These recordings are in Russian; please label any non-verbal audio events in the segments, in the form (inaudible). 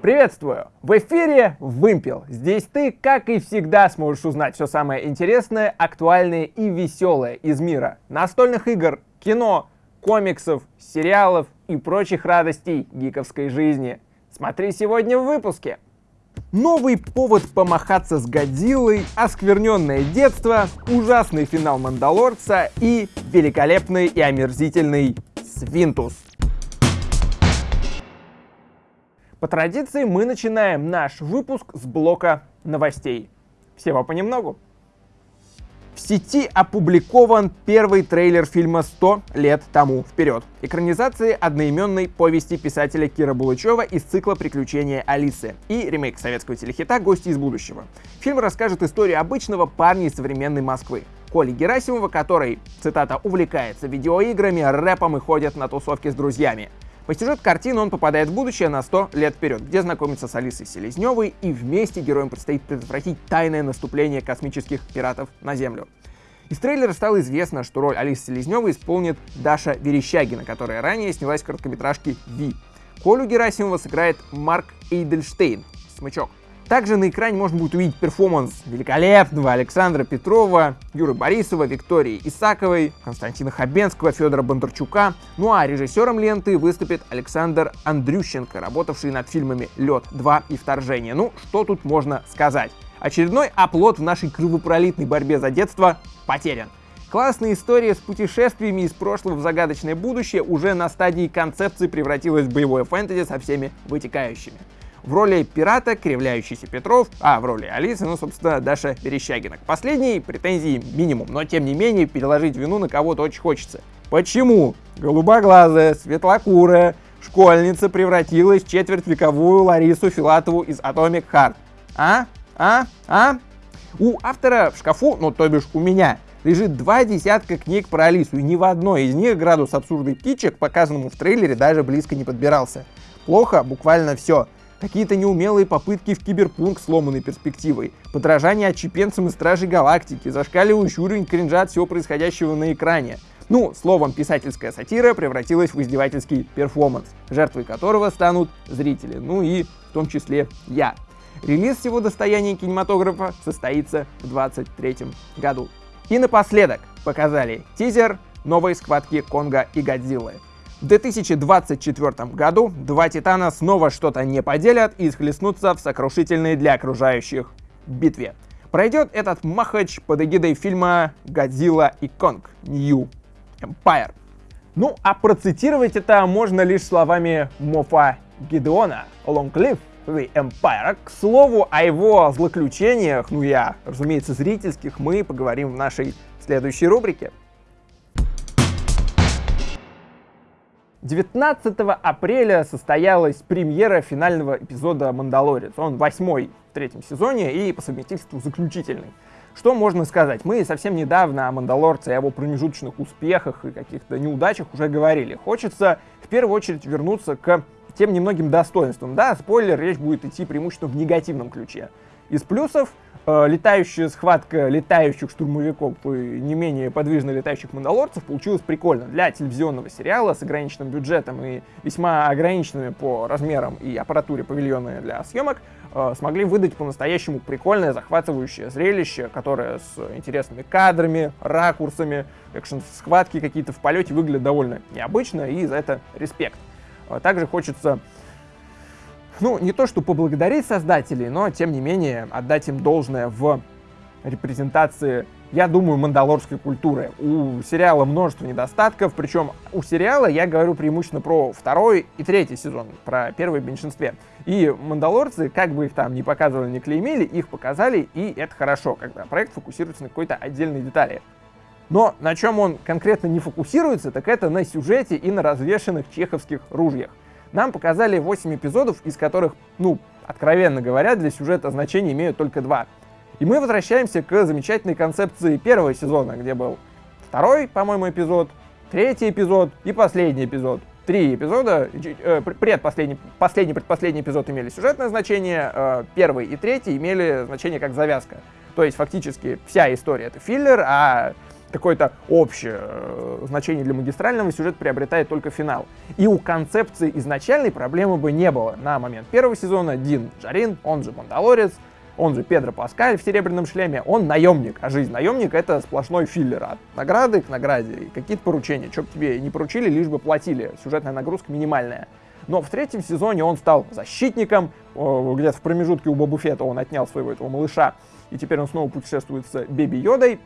Приветствую! В эфире Вымпел. Здесь ты, как и всегда, сможешь узнать все самое интересное, актуальное и веселое из мира настольных игр, кино, комиксов, сериалов и прочих радостей гиковской жизни. Смотри сегодня в выпуске. Новый повод помахаться с Годзиллой, оскверненное детство, ужасный финал Мандалорца и великолепный и омерзительный Свинтус. По традиции мы начинаем наш выпуск с блока новостей. Всего понемногу. В сети опубликован первый трейлер фильма «100 лет тому вперед». Экранизации одноименной повести писателя Кира Булычева из цикла «Приключения Алисы» и ремейк советского телехита «Гости из будущего». Фильм расскажет историю обычного парня из современной Москвы. Коли Герасимова, который, цитата, «увлекается видеоиграми, рэпом и ходит на тусовки с друзьями». По сюжету картины он попадает в будущее на 100 лет вперед, где знакомится с Алисой Селезневой, и вместе героям предстоит предотвратить тайное наступление космических пиратов на Землю. Из трейлера стало известно, что роль Алисы Селезневой исполнит Даша Верещагина, которая ранее снялась в короткометражке «Ви». Колю Герасимова сыграет Марк Эйдельштейн, смычок. Также на экране можно будет увидеть перформанс великолепного Александра Петрова, Юры Борисова, Виктории Исаковой, Константина Хабенского, Федора Бондарчука. Ну а режиссером ленты выступит Александр Андрющенко, работавший над фильмами «Лед 2» и «Вторжение». Ну, что тут можно сказать? Очередной оплот в нашей кровопролитной борьбе за детство потерян. Классная история с путешествиями из прошлого в загадочное будущее уже на стадии концепции превратилась в боевое фэнтези со всеми вытекающими. В роли пирата кривляющийся Петров, а в роли Алисы, ну, собственно, Даша Верещагина. К последней претензий минимум, но тем не менее переложить вину на кого-то очень хочется. Почему голубоглазая, светлокурая школьница превратилась в четвертьвековую Ларису Филатову из Atomic Heart? А? А? А? У автора в шкафу, ну то бишь у меня, лежит два десятка книг про Алису, и ни в одной из них градус абсурда кичек, показанному в трейлере, даже близко не подбирался. Плохо буквально все. Какие-то неумелые попытки в киберпунк сломанной перспективой, подражание отчепенцам и Стражей Галактики, зашкаливающий уровень кринжа от всего происходящего на экране. Ну, словом, писательская сатира превратилась в издевательский перформанс, жертвой которого станут зрители, ну и в том числе я. Релиз всего достояния кинематографа состоится в 2023 году. И напоследок показали тизер новой схватки Конга и Годзиллы. В 2024 году два Титана снова что-то не поделят и схлестнутся в сокрушительной для окружающих битве. Пройдет этот махач под эгидой фильма «Годзилла и Конг. New Empire». Ну, а процитировать это можно лишь словами Мофа Гидеона «Long live the Empire». К слову, о его злоключениях, ну я, разумеется, зрительских, мы поговорим в нашей следующей рубрике. 19 апреля состоялась премьера финального эпизода «Мандалорец». Он восьмой в третьем сезоне и по совместительству заключительный. Что можно сказать? Мы совсем недавно о «Мандалорце», о его промежуточных успехах и каких-то неудачах уже говорили. Хочется в первую очередь вернуться к тем немногим достоинствам. Да, спойлер, речь будет идти преимущественно в негативном ключе. Из плюсов Э, летающая схватка летающих штурмовиков и не менее подвижно летающих мандалорцев получилась прикольно. Для телевизионного сериала с ограниченным бюджетом и весьма ограниченными по размерам и аппаратуре павильоны для съемок э, смогли выдать по-настоящему прикольное, захватывающее зрелище, которое с интересными кадрами, ракурсами, экшн-схватки какие-то в полете выглядят довольно необычно, и за это респект. Э, также хочется ну, не то что поблагодарить создателей, но, тем не менее, отдать им должное в репрезентации, я думаю, мандалорской культуры. У сериала множество недостатков, причем у сериала я говорю преимущественно про второй и третий сезон, про первый в меньшинстве. И мандалорцы, как бы их там ни показывали, ни клеймили, их показали, и это хорошо, когда проект фокусируется на какой-то отдельной детали. Но на чем он конкретно не фокусируется, так это на сюжете и на развешенных чеховских ружьях. Нам показали 8 эпизодов, из которых, ну, откровенно говоря, для сюжета значения имеют только два. И мы возвращаемся к замечательной концепции первого сезона, где был второй, по-моему, эпизод, третий эпизод и последний эпизод. Три эпизода, э, предпоследний, последний, предпоследний эпизод имели сюжетное значение, э, первый и третий имели значение как завязка. То есть фактически вся история это филлер, а какое-то общее э, значение для магистрального, сюжет приобретает только финал. И у концепции изначальной проблемы бы не было. На момент первого сезона Дин Джарин, он же Мандалорец, он же Педро Паскаль в серебряном шлеме, он наемник, а жизнь наемника это сплошной филлер. От награды к награде какие-то поручения, что бы тебе не поручили, лишь бы платили, сюжетная нагрузка минимальная. Но в третьем сезоне он стал защитником, где-то в промежутке у Боба Фета он отнял своего этого малыша, и теперь он снова путешествует с Беби Йодой,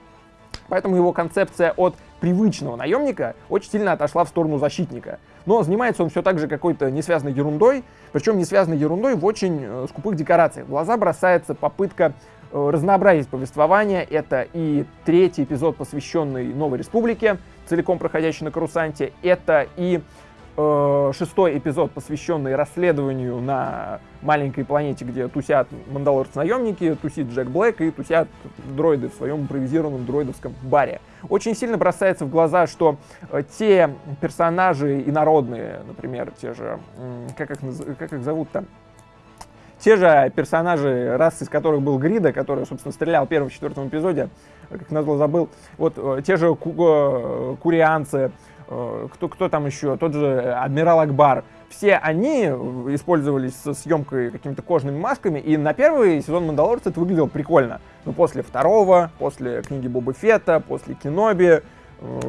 Поэтому его концепция от привычного наемника очень сильно отошла в сторону защитника. Но занимается он все так же какой-то несвязанной ерундой, причем несвязанной ерундой в очень э, скупых декорациях. В глаза бросается попытка э, разнообразить повествование. Это и третий эпизод, посвященный Новой Республике, целиком проходящий на Карусанте. Это и э, шестой эпизод, посвященный расследованию на маленькой планете, где тусят мандалорцы-наемники, тусит Джек Блэк и тусят дроиды в своем импровизированном дроидовском баре. Очень сильно бросается в глаза, что э, те персонажи инородные, например, те же, как их, как их зовут там, те же персонажи, рас из которых был Грида, который, собственно, стрелял в первом четвертом эпизоде, как назло забыл, вот э, те же ку э, курианцы, Э, кто, кто там еще, тот же Адмирал Акбар, все они использовались со съемкой какими-то кожными масками, и на первый сезон Мандалорца это выглядело прикольно. Но после второго, после книги Боба Фетта, после Киноби,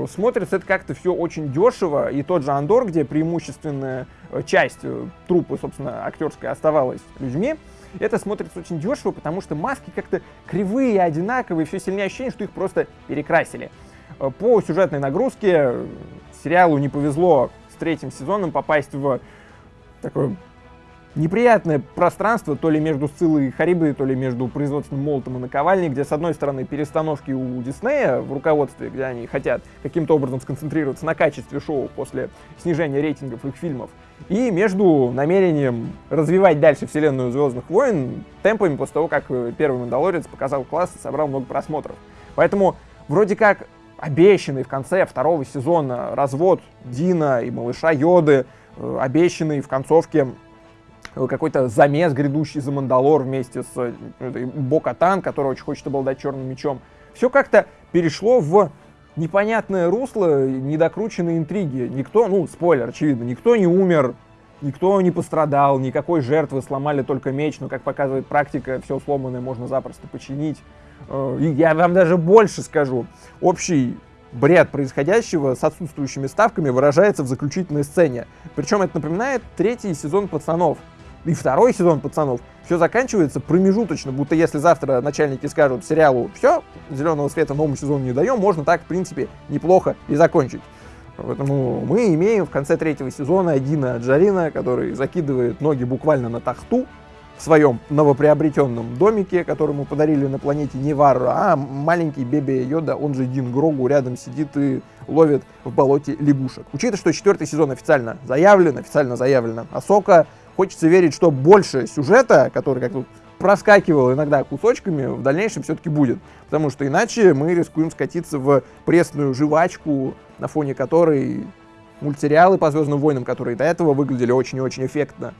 смотрится это как-то все очень дешево, и тот же Андор, где преимущественная э, часть трупы, собственно, актерской оставалась людьми, это смотрится очень дешево, потому что маски как-то кривые, одинаковые, все сильнее ощущение, что их просто перекрасили. По сюжетной нагрузке сериалу не повезло с третьим сезоном попасть в такое неприятное пространство, то ли между Сциллой и Харибой, то ли между производственным молотом и наковальней, где, с одной стороны, перестановки у Диснея в руководстве, где они хотят каким-то образом сконцентрироваться на качестве шоу после снижения рейтингов их фильмов, и между намерением развивать дальше вселенную Звездных войн темпами после того, как первый Мандалорец показал класс и собрал много просмотров. Поэтому вроде как обещанный в конце второго сезона развод Дина и малыша Йоды, э, обещанный в концовке э, какой-то замес, грядущий за Мандалор вместе с э, Бокатан, который очень хочет обладать черным мечом. Все как-то перешло в непонятное русло, недокрученные интриги. Никто, ну, спойлер, очевидно, никто не умер, никто не пострадал, никакой жертвы, сломали только меч, но, как показывает практика, все сломанное можно запросто починить. Э, я вам даже больше скажу. Общий бред происходящего с отсутствующими ставками выражается в заключительной сцене. Причем это напоминает третий сезон «Пацанов». И второй сезон «Пацанов». Все заканчивается промежуточно, будто если завтра начальники скажут сериалу «Все, зеленого света новому сезону не даем», можно так, в принципе, неплохо и закончить. Поэтому мы имеем в конце третьего сезона Дина Джарина, который закидывает ноги буквально на тахту, в своем новоприобретенном домике, который мы подарили на планете Невару, а маленький Беби Йода, он же Дин Грогу, рядом сидит и ловит в болоте лягушек. Учитывая, что четвертый сезон официально заявлен, официально заявлена Асока, хочется верить, что больше сюжета, который как тут проскакивал иногда кусочками, в дальнейшем все-таки будет. Потому что иначе мы рискуем скатиться в пресную жвачку, на фоне которой мультсериалы по Звездным войнам, которые до этого выглядели очень и очень эффектно,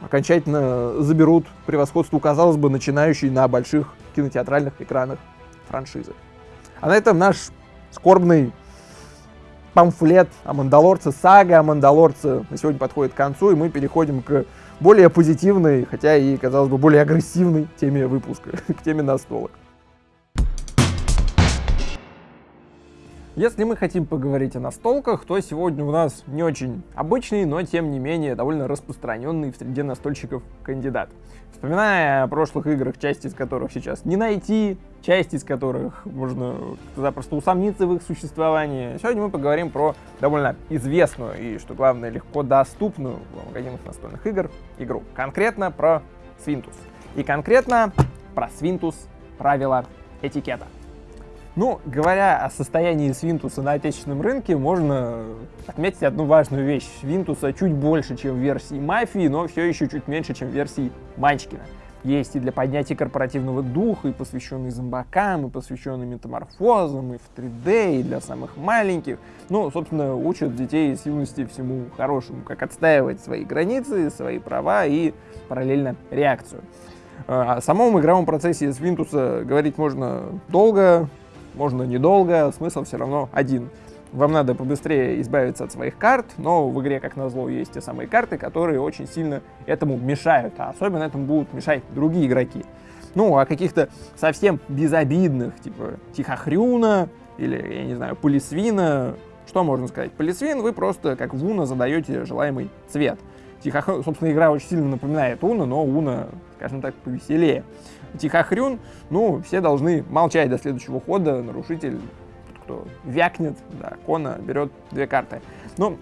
окончательно заберут превосходство, казалось бы, начинающей на больших кинотеатральных экранах франшизы. А на этом наш скорбный памфлет о Мандалорце, сага о Мандалорце на сегодня подходит к концу, и мы переходим к более позитивной, хотя и, казалось бы, более агрессивной теме выпуска, (laughs) к теме настолок. Если мы хотим поговорить о настолках, то сегодня у нас не очень обычный, но тем не менее довольно распространенный в среде настольщиков кандидат. Вспоминая о прошлых играх, части из которых сейчас не найти, части из которых можно запросто усомниться в их существовании, сегодня мы поговорим про довольно известную и, что главное, легко доступную в магазинах настольных игр игру. Конкретно про Свинтус. И конкретно про Свинтус правила этикета. Ну, говоря о состоянии Свинтуса на отечественном рынке, можно отметить одну важную вещь. Свинтуса чуть больше, чем в версии Мафии, но все еще чуть меньше, чем в версии Манчкина. Есть и для поднятия корпоративного духа, и посвященные зомбакам, и посвященные метаморфозам, и в 3D, и для самых маленьких. Ну, собственно, учат детей с юности всему хорошему, как отстаивать свои границы, свои права и параллельно реакцию. О самом игровом процессе Свинтуса говорить можно долго, можно недолго, смысл все равно один. Вам надо побыстрее избавиться от своих карт, но в игре, как назло, есть те самые карты, которые очень сильно этому мешают, а особенно этому будут мешать другие игроки. Ну, а каких-то совсем безобидных, типа Тихохрюна или, я не знаю, Полисвина, что можно сказать? Полисвин вы просто, как в Уна, задаете желаемый цвет. Тихохрюн, собственно, игра очень сильно напоминает Уна, но Уна, скажем так, повеселее. Тихохрюн, ну, все должны молчать до следующего хода, нарушитель кто вякнет, да, Кона берет две карты. Ну,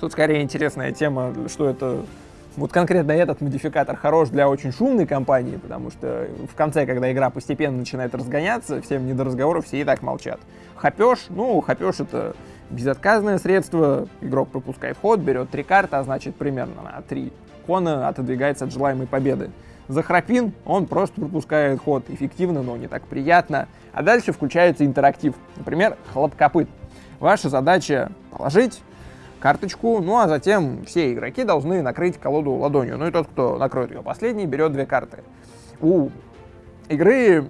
тут скорее интересная тема, что это вот конкретно этот модификатор хорош для очень шумной компании, потому что в конце, когда игра постепенно начинает разгоняться, всем не до разговоров, все и так молчат. Хапеж, ну, хапеж это безотказное средство, игрок пропускает ход, берет три карты, а значит примерно на три кона отодвигается от желаемой победы. Захрапин, он просто пропускает ход эффективно, но не так приятно. А дальше включается интерактив. Например, хлопкопыт. Ваша задача положить карточку, ну а затем все игроки должны накрыть колоду ладонью. Ну и тот, кто накроет ее последний, берет две карты. У игры,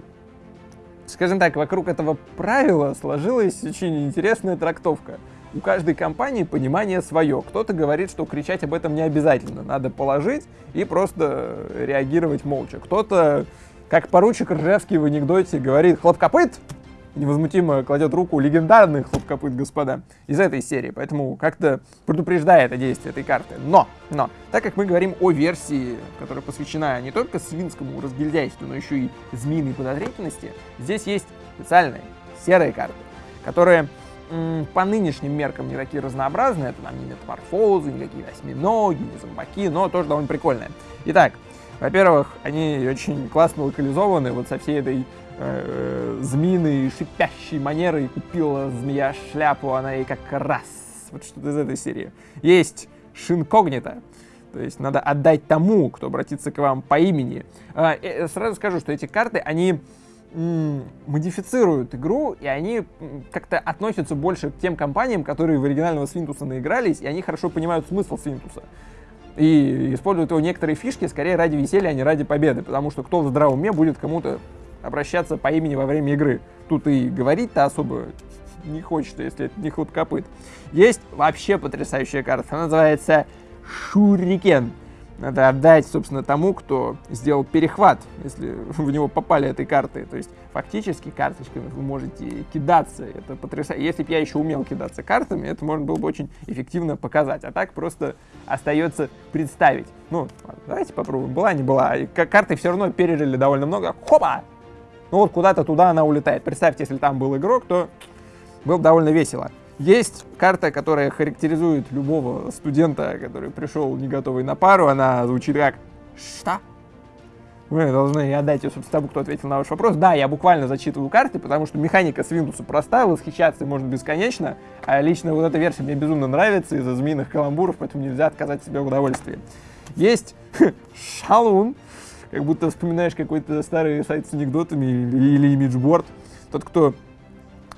скажем так, вокруг этого правила сложилась очень интересная трактовка у каждой компании понимание свое. Кто-то говорит, что кричать об этом не обязательно, надо положить и просто реагировать молча. Кто-то, как поручик Ржевский в анекдоте, говорит «хлопкопыт!» Невозмутимо кладет руку легендарный хлопкопыт, господа, из этой серии. Поэтому как-то предупреждает о действии этой карты. Но, но, так как мы говорим о версии, которая посвящена не только свинскому разгильдяйству, но еще и змеиной подозрительности, здесь есть специальные серые карты, которые по нынешним меркам не такие разнообразные. Это там не метаморфозы, никакие осьминоги, не зомбаки, но тоже довольно прикольные. Итак, во-первых, они очень классно локализованы вот со всей этой э, змеиной шипящей манерой. Купила змея шляпу, она ей как раз. Вот что-то из этой серии. Есть шинкогнито. То есть надо отдать тому, кто обратится к вам по имени. А, э, сразу скажу, что эти карты, они модифицируют игру, и они как-то относятся больше к тем компаниям, которые в оригинального Свинтуса наигрались, и они хорошо понимают смысл Свинтуса. И используют его некоторые фишки скорее ради веселья, а не ради победы, потому что кто в здравом уме будет кому-то обращаться по имени во время игры. Тут и говорить-то особо не хочется, если это не хлопкопыт. Есть вообще потрясающая карта, она называется Шурикен надо отдать, собственно, тому, кто сделал перехват, если (laughs) в него попали этой картой. То есть фактически карточками вы можете кидаться. Это потрясающе. Если бы я еще умел кидаться картами, это можно было бы очень эффективно показать. А так просто остается представить. Ну, давайте попробуем. Была, не была. И карты все равно пережили довольно много. Хопа! Ну вот куда-то туда она улетает. Представьте, если там был игрок, то было бы довольно весело. Есть карта, которая характеризует любого студента, который пришел не готовый на пару. Она звучит как «Что?» Вы должны отдать ее, собственно, тому, кто ответил на ваш вопрос. Да, я буквально зачитываю карты, потому что механика с Windows проста, восхищаться можно бесконечно. А лично вот эта версия мне безумно нравится из-за змеиных каламбуров, поэтому нельзя отказать себе в удовольствии. Есть (laughs) шалун, как будто вспоминаешь какой-то старый сайт с анекдотами или, или имиджборд. Тот, кто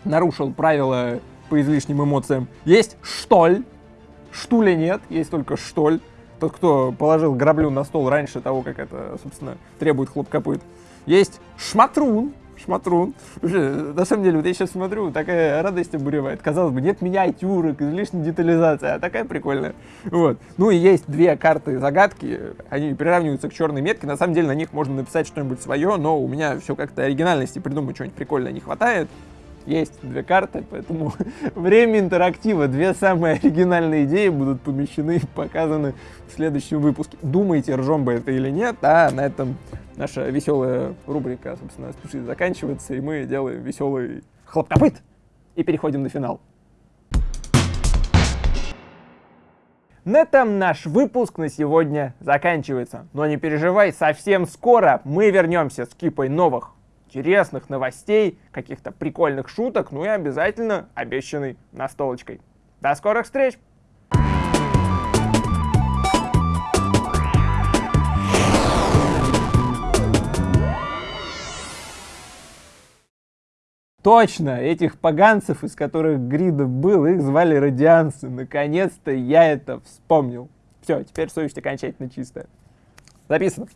нарушил правила по излишним эмоциям. Есть штоль. Штуля нет, есть только штоль. Тот, кто положил граблю на стол раньше того, как это, собственно, требует хлопкопыт. Есть шматрун. Шматрун. На самом деле, вот я сейчас смотрю, такая радость обуревает. Казалось бы, нет миниатюрок, излишней детализации, а такая прикольная. Вот. Ну и есть две карты загадки, они приравниваются к черной метке. На самом деле на них можно написать что-нибудь свое, но у меня все как-то оригинальности придумать что-нибудь прикольное не хватает есть две карты, поэтому (laughs) время интерактива, две самые оригинальные идеи будут помещены и показаны в следующем выпуске. Думайте, ржем бы это или нет, а на этом наша веселая рубрика, собственно, спешит заканчиваться, и мы делаем веселый хлопкопыт и переходим на финал. На этом наш выпуск на сегодня заканчивается. Но не переживай, совсем скоро мы вернемся с кипой новых интересных новостей, каких-то прикольных шуток, ну и обязательно обещанной настолочкой. До скорых встреч! Точно, этих поганцев, из которых Грида был, их звали радианцы. Наконец-то я это вспомнил. Все, теперь совесть окончательно чистая. Записано.